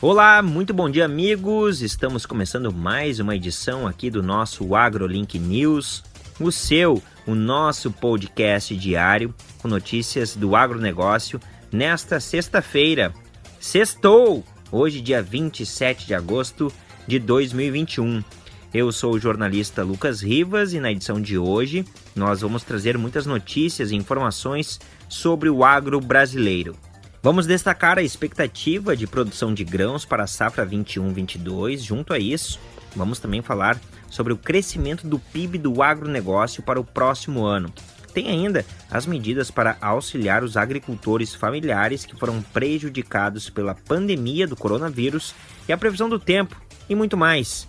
Olá, muito bom dia, amigos. Estamos começando mais uma edição aqui do nosso AgroLink News, o seu, o nosso podcast diário com notícias do agronegócio nesta sexta-feira. Sextou! Hoje, dia 27 de agosto de 2021. Eu sou o jornalista Lucas Rivas e na edição de hoje nós vamos trazer muitas notícias e informações sobre o agro brasileiro. Vamos destacar a expectativa de produção de grãos para a safra 21-22. Junto a isso, vamos também falar sobre o crescimento do PIB do agronegócio para o próximo ano. Tem ainda as medidas para auxiliar os agricultores familiares que foram prejudicados pela pandemia do coronavírus e a previsão do tempo e muito mais.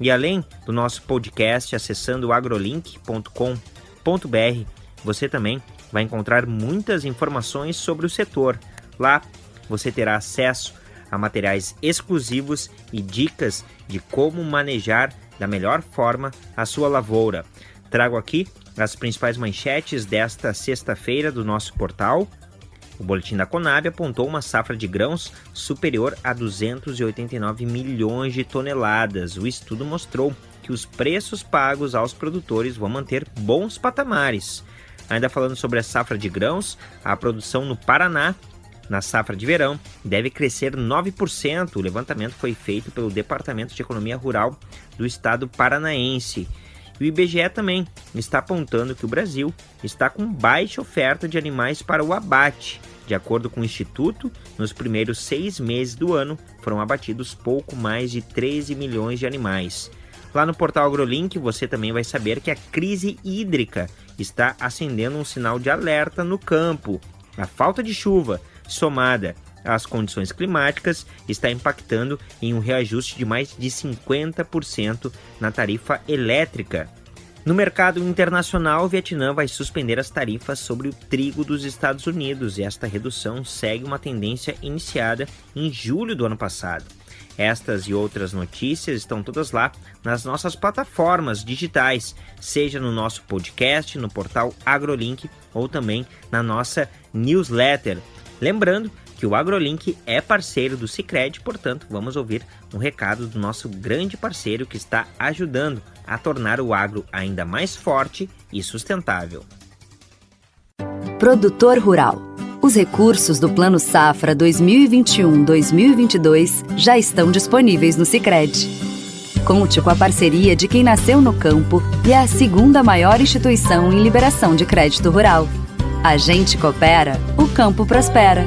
E além do nosso podcast acessando agrolink.com.br, você também vai encontrar muitas informações sobre o setor Lá você terá acesso a materiais exclusivos e dicas de como manejar da melhor forma a sua lavoura. Trago aqui as principais manchetes desta sexta-feira do nosso portal. O boletim da Conab apontou uma safra de grãos superior a 289 milhões de toneladas. O estudo mostrou que os preços pagos aos produtores vão manter bons patamares. Ainda falando sobre a safra de grãos, a produção no Paraná na safra de verão deve crescer 9%. O levantamento foi feito pelo Departamento de Economia Rural do Estado paranaense. E o IBGE também está apontando que o Brasil está com baixa oferta de animais para o abate. De acordo com o Instituto, nos primeiros seis meses do ano foram abatidos pouco mais de 13 milhões de animais. Lá no portal AgroLink você também vai saber que a crise hídrica está acendendo um sinal de alerta no campo. A falta de chuva somada às condições climáticas, está impactando em um reajuste de mais de 50% na tarifa elétrica. No mercado internacional, o Vietnã vai suspender as tarifas sobre o trigo dos Estados Unidos e esta redução segue uma tendência iniciada em julho do ano passado. Estas e outras notícias estão todas lá nas nossas plataformas digitais, seja no nosso podcast, no portal AgroLink ou também na nossa newsletter. Lembrando que o AgroLink é parceiro do Cicred, portanto, vamos ouvir um recado do nosso grande parceiro que está ajudando a tornar o agro ainda mais forte e sustentável. Produtor Rural. Os recursos do Plano Safra 2021-2022 já estão disponíveis no Cicred. Conte com a parceria de quem nasceu no campo e é a segunda maior instituição em liberação de crédito rural a gente coopera, o campo prospera.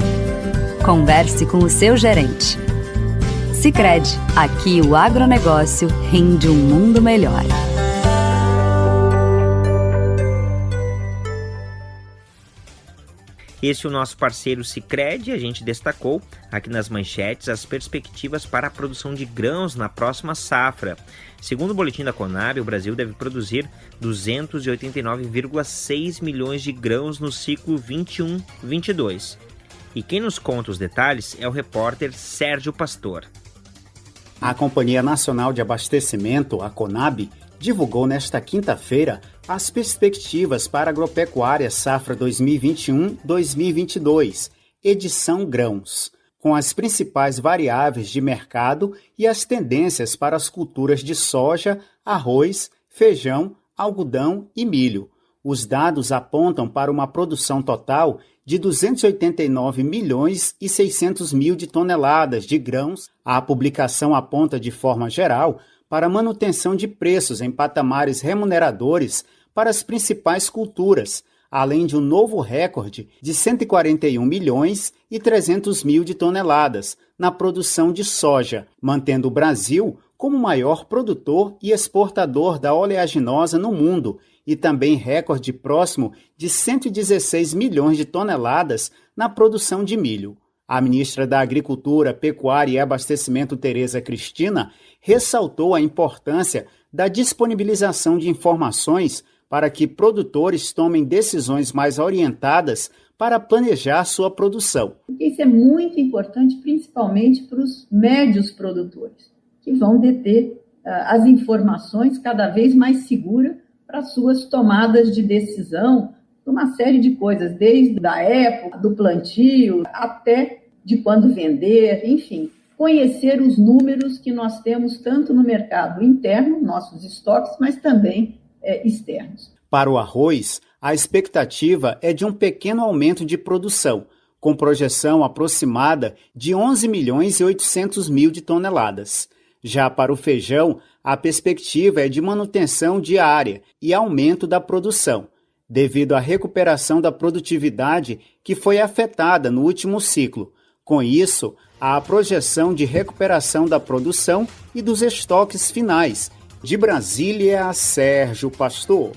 Converse com o seu gerente. Sicredi, aqui o agronegócio rende um mundo melhor. Esse é o nosso parceiro Sicredi. A gente destacou aqui nas manchetes as perspectivas para a produção de grãos na próxima safra. Segundo o boletim da Conab, o Brasil deve produzir 289,6 milhões de grãos no ciclo 21-22. E quem nos conta os detalhes é o repórter Sérgio Pastor. A Companhia Nacional de Abastecimento, a Conab, divulgou nesta quinta-feira as perspectivas para agropecuária safra 2021-2022, edição grãos, com as principais variáveis de mercado e as tendências para as culturas de soja, arroz, feijão, algodão e milho. Os dados apontam para uma produção total de 289 milhões e 600 mil de toneladas de grãos. A publicação aponta de forma geral para manutenção de preços em patamares remuneradores para as principais culturas, além de um novo recorde de 141 milhões e 300 mil de toneladas na produção de soja, mantendo o Brasil como maior produtor e exportador da oleaginosa no mundo e também recorde próximo de 116 milhões de toneladas na produção de milho. A ministra da Agricultura, Pecuária e Abastecimento, Tereza Cristina, ressaltou a importância da disponibilização de informações para que produtores tomem decisões mais orientadas para planejar sua produção. Isso é muito importante, principalmente para os médios produtores, que vão deter uh, as informações cada vez mais seguras para suas tomadas de decisão, uma série de coisas, desde a época do plantio até de quando vender, enfim. conhecer os números que nós temos tanto no mercado interno, nossos estoques, mas também externos. Para o arroz, a expectativa é de um pequeno aumento de produção, com projeção aproximada de 11 milhões e 800 mil de toneladas. Já para o feijão, a perspectiva é de manutenção diária e aumento da produção, devido à recuperação da produtividade que foi afetada no último ciclo. Com isso, há a projeção de recuperação da produção e dos estoques finais. De Brasília, Sérgio Pastor.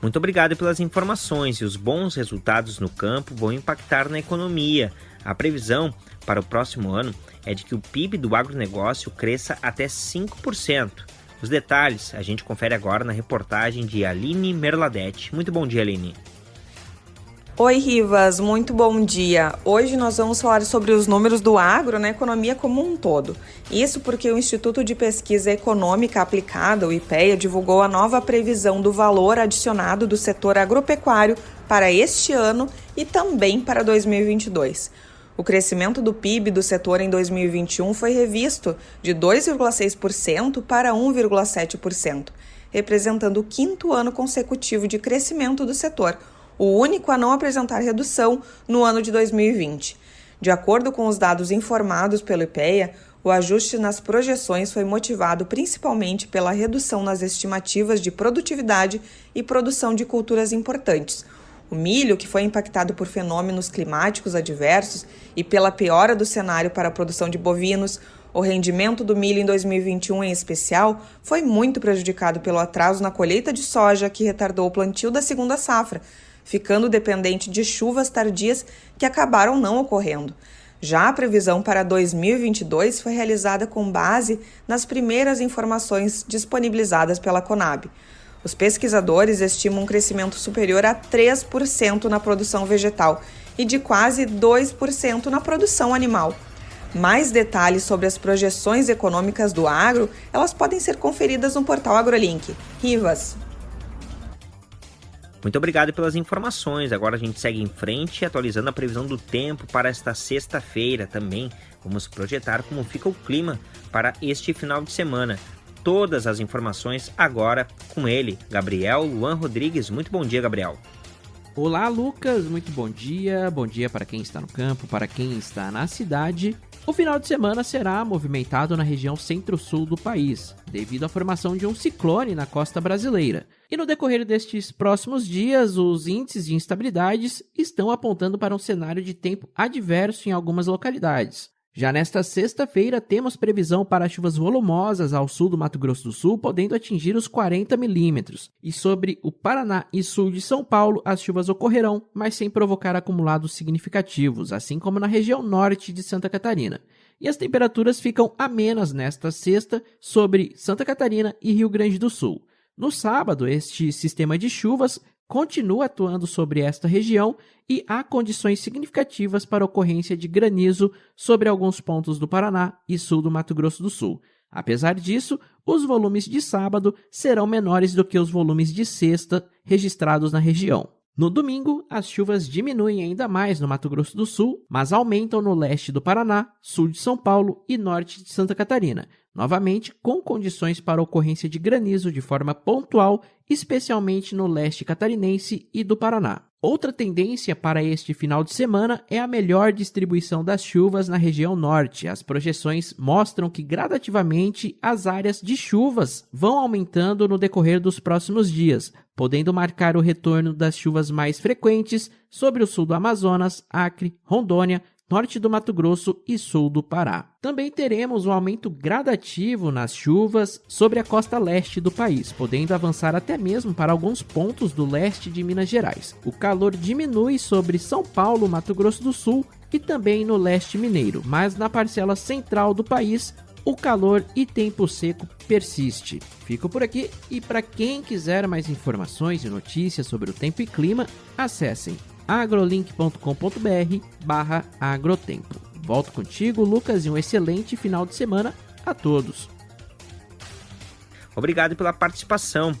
Muito obrigado pelas informações e os bons resultados no campo vão impactar na economia. A previsão para o próximo ano é de que o PIB do agronegócio cresça até 5%. Os detalhes a gente confere agora na reportagem de Aline Merladete. Muito bom dia, Aline. Oi, Rivas, muito bom dia. Hoje nós vamos falar sobre os números do agro na economia como um todo. Isso porque o Instituto de Pesquisa Econômica Aplicada, o IPEA, divulgou a nova previsão do valor adicionado do setor agropecuário para este ano e também para 2022. O crescimento do PIB do setor em 2021 foi revisto de 2,6% para 1,7%, representando o quinto ano consecutivo de crescimento do setor o único a não apresentar redução no ano de 2020. De acordo com os dados informados pelo IPEA, o ajuste nas projeções foi motivado principalmente pela redução nas estimativas de produtividade e produção de culturas importantes. O milho, que foi impactado por fenômenos climáticos adversos e pela piora do cenário para a produção de bovinos, o rendimento do milho em 2021, em especial, foi muito prejudicado pelo atraso na colheita de soja, que retardou o plantio da segunda safra, ficando dependente de chuvas tardias que acabaram não ocorrendo. Já a previsão para 2022 foi realizada com base nas primeiras informações disponibilizadas pela Conab. Os pesquisadores estimam um crescimento superior a 3% na produção vegetal e de quase 2% na produção animal. Mais detalhes sobre as projeções econômicas do agro, elas podem ser conferidas no portal AgroLink. Rivas. Muito obrigado pelas informações. Agora a gente segue em frente, atualizando a previsão do tempo para esta sexta-feira também. Vamos projetar como fica o clima para este final de semana. Todas as informações agora com ele, Gabriel Luan Rodrigues. Muito bom dia, Gabriel. Olá, Lucas. Muito bom dia. Bom dia para quem está no campo, para quem está na cidade. O final de semana será movimentado na região centro-sul do país, devido à formação de um ciclone na costa brasileira. E no decorrer destes próximos dias, os índices de instabilidades estão apontando para um cenário de tempo adverso em algumas localidades. Já nesta sexta-feira, temos previsão para chuvas volumosas ao sul do Mato Grosso do Sul, podendo atingir os 40 milímetros. E sobre o Paraná e sul de São Paulo, as chuvas ocorrerão, mas sem provocar acumulados significativos, assim como na região norte de Santa Catarina. E as temperaturas ficam amenas nesta sexta sobre Santa Catarina e Rio Grande do Sul. No sábado, este sistema de chuvas continua atuando sobre esta região e há condições significativas para ocorrência de granizo sobre alguns pontos do Paraná e sul do Mato Grosso do Sul. Apesar disso, os volumes de sábado serão menores do que os volumes de sexta registrados na região. No domingo, as chuvas diminuem ainda mais no Mato Grosso do Sul, mas aumentam no leste do Paraná, sul de São Paulo e norte de Santa Catarina, novamente com condições para ocorrência de granizo de forma pontual, especialmente no leste catarinense e do Paraná. Outra tendência para este final de semana é a melhor distribuição das chuvas na região norte. As projeções mostram que gradativamente as áreas de chuvas vão aumentando no decorrer dos próximos dias, podendo marcar o retorno das chuvas mais frequentes sobre o sul do Amazonas, Acre, Rondônia, norte do Mato Grosso e sul do Pará. Também teremos um aumento gradativo nas chuvas sobre a costa leste do país, podendo avançar até mesmo para alguns pontos do leste de Minas Gerais. O calor diminui sobre São Paulo, Mato Grosso do Sul e também no leste mineiro, mas na parcela central do país o calor e tempo seco persiste. Fico por aqui e para quem quiser mais informações e notícias sobre o tempo e clima, acessem agrolink.com.br barra agrotempo. Volto contigo, Lucas, e um excelente final de semana a todos. Obrigado pela participação.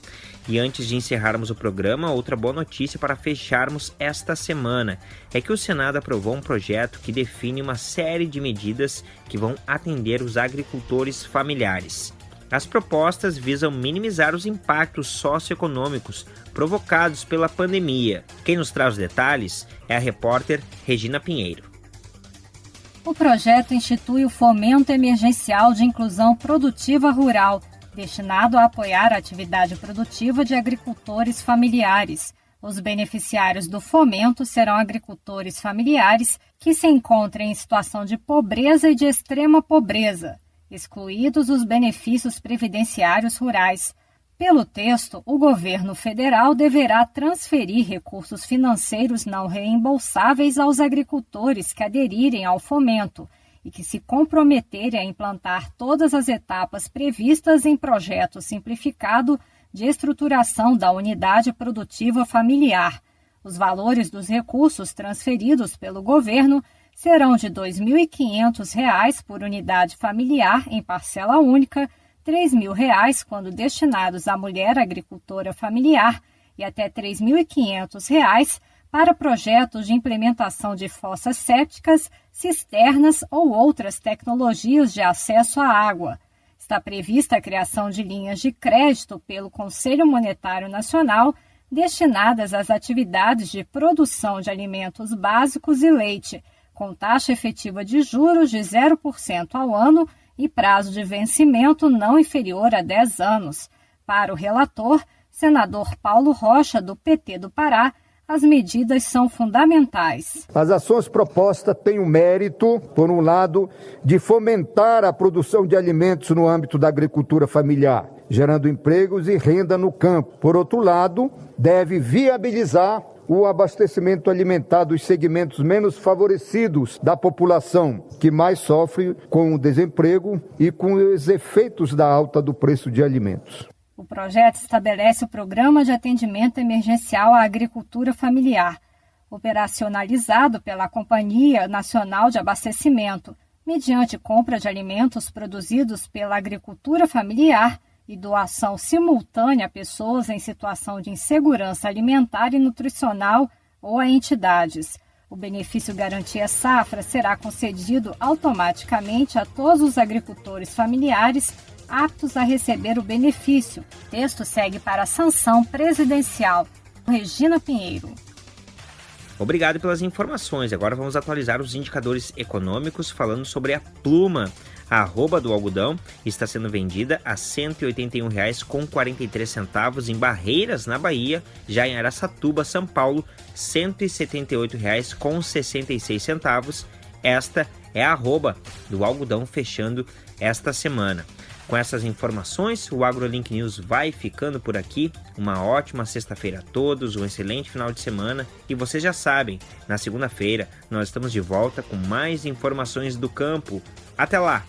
E antes de encerrarmos o programa, outra boa notícia para fecharmos esta semana é que o Senado aprovou um projeto que define uma série de medidas que vão atender os agricultores familiares. As propostas visam minimizar os impactos socioeconômicos provocados pela pandemia. Quem nos traz os detalhes é a repórter Regina Pinheiro. O projeto institui o Fomento Emergencial de Inclusão Produtiva Rural destinado a apoiar a atividade produtiva de agricultores familiares. Os beneficiários do fomento serão agricultores familiares que se encontrem em situação de pobreza e de extrema pobreza, excluídos os benefícios previdenciários rurais. Pelo texto, o governo federal deverá transferir recursos financeiros não reembolsáveis aos agricultores que aderirem ao fomento e que se comprometerem a implantar todas as etapas previstas em projeto simplificado de estruturação da unidade produtiva familiar. Os valores dos recursos transferidos pelo governo serão de R$ 2.500 por unidade familiar em parcela única, R$ 3.000 quando destinados à mulher agricultora familiar e até R$ 3.500 para projetos de implementação de fossas sépticas, cisternas ou outras tecnologias de acesso à água. Está prevista a criação de linhas de crédito pelo Conselho Monetário Nacional destinadas às atividades de produção de alimentos básicos e leite, com taxa efetiva de juros de 0% ao ano e prazo de vencimento não inferior a 10 anos. Para o relator, senador Paulo Rocha, do PT do Pará, as medidas são fundamentais. As ações propostas têm o mérito, por um lado, de fomentar a produção de alimentos no âmbito da agricultura familiar, gerando empregos e renda no campo. Por outro lado, deve viabilizar o abastecimento alimentar dos segmentos menos favorecidos da população, que mais sofre com o desemprego e com os efeitos da alta do preço de alimentos. O projeto estabelece o Programa de Atendimento Emergencial à Agricultura Familiar, operacionalizado pela Companhia Nacional de Abastecimento, mediante compra de alimentos produzidos pela agricultura familiar e doação simultânea a pessoas em situação de insegurança alimentar e nutricional ou a entidades. O benefício Garantia Safra será concedido automaticamente a todos os agricultores familiares aptos a receber o benefício. O texto segue para a sanção presidencial. Regina Pinheiro. Obrigado pelas informações. Agora vamos atualizar os indicadores econômicos falando sobre a pluma. A arroba do algodão está sendo vendida a R$ 181,43 em Barreiras, na Bahia. Já em Araçatuba, São Paulo, R$ 178,66. Esta é a arroba do algodão fechando esta semana. Com essas informações, o AgroLink News vai ficando por aqui. Uma ótima sexta-feira a todos, um excelente final de semana. E vocês já sabem, na segunda-feira nós estamos de volta com mais informações do campo. Até lá!